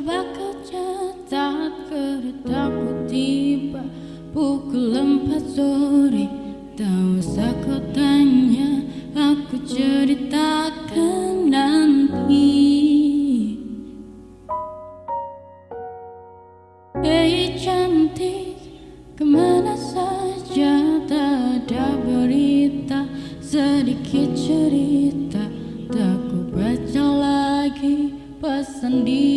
Coba kau catat keretaku tiba Pukul empat sore. Tak usah kau tanya Aku ceritakan nanti. Hei cantik Ke mana saja tak ada berita. Sedikit cerita Tak ku baca lagi pesan di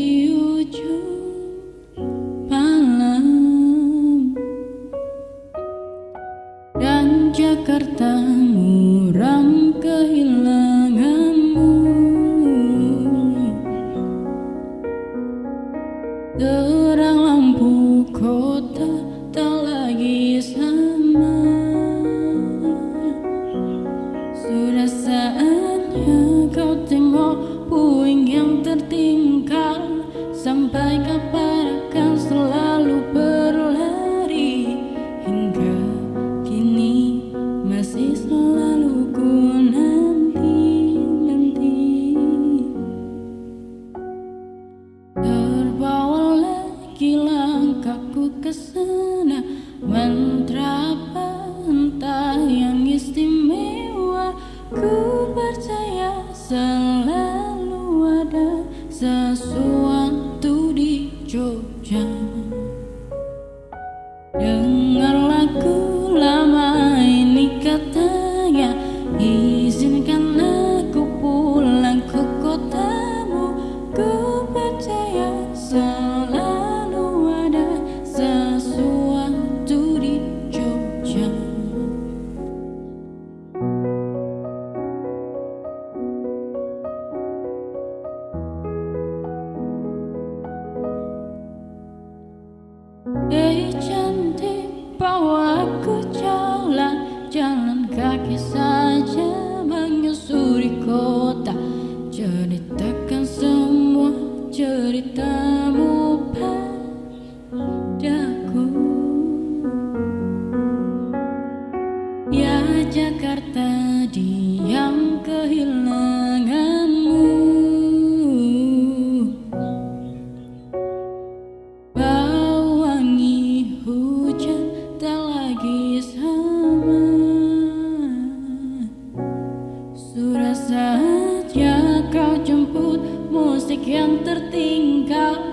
di Jogja Dengar cantik bawa aku jalan Jalan kaki saja menyusuri kota. Ceritakan semua ceritamu padaku. Ya Jakarta diam Saatnya kau jemput musik yang tertinggal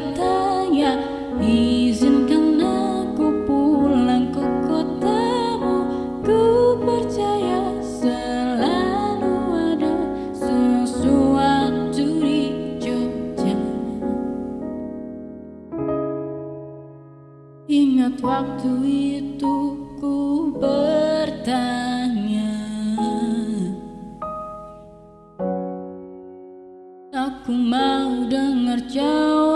katanya izinkan aku pulang ke kotamu. Ku percaya selalu ada sesuatu di Jogja. Ingat waktu itu ku bertanya aku mau dengar jauh